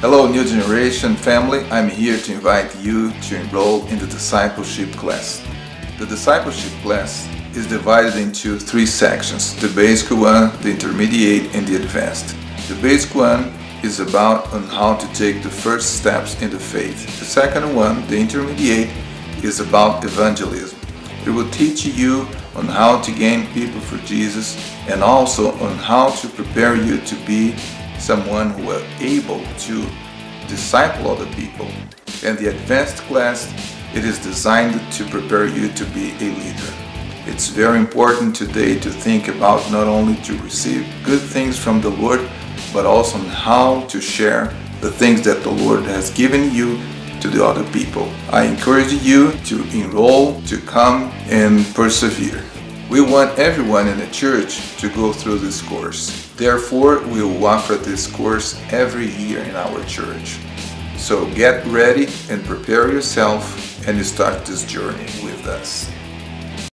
Hello New Generation family, I'm here to invite you to enroll in the discipleship class. The discipleship class is divided into three sections, the basic one, the intermediate and the advanced. The basic one is about on how to take the first steps in the faith. The second one, the intermediate, is about evangelism. It will teach you on how to gain people for Jesus and also on how to prepare you to be someone who are able to disciple other people. And the advanced class, it is designed to prepare you to be a leader. It's very important today to think about not only to receive good things from the Lord, but also on how to share the things that the Lord has given you to the other people. I encourage you to enroll, to come and persevere. We want everyone in the church to go through this course. Therefore, we will offer this course every year in our church. So get ready and prepare yourself and start this journey with us.